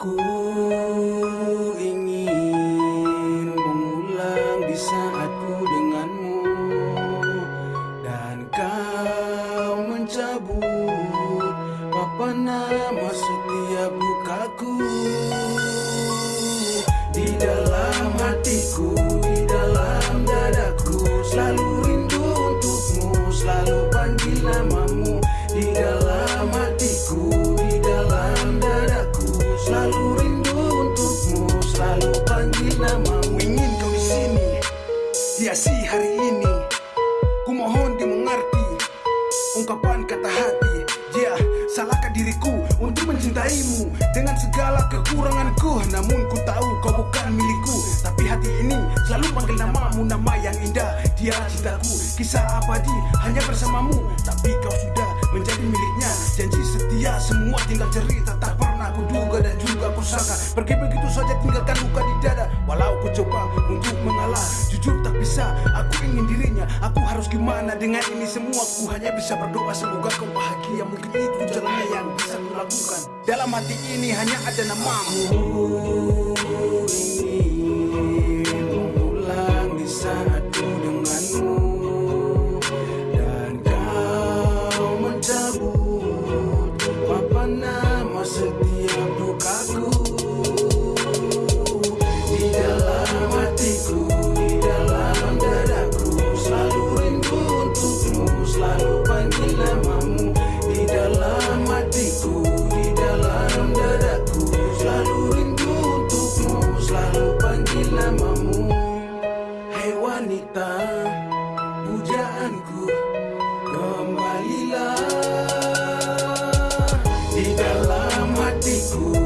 Ku ingin mengulang di saat ku denganmu Dan kau mencabut Apa nama setiap bukaku Di dalam hatiku, diriku untuk mencintaimu. Dengan segala kekuranganku namun ku tahu kau bukan milikku. Tapi hati ini selalu panggil namamu nama yang indah. Dia cintaku kisah abadi hanya bersamamu. Tapi kau sudah menjadi miliknya. Janji setia semua tinggal cerita. Tak pernah ku duga dan juga ku sangka pergi begitu saja tinggalkan aku harus gimana dengan ini semua? Ku hanya bisa berdoa semoga kau bahagia. Mungkin itu jalannya yang bisa ku lakukan. Dalam hati ini hanya ada namamu. Ku ingin Kembalilah di dalam hatiku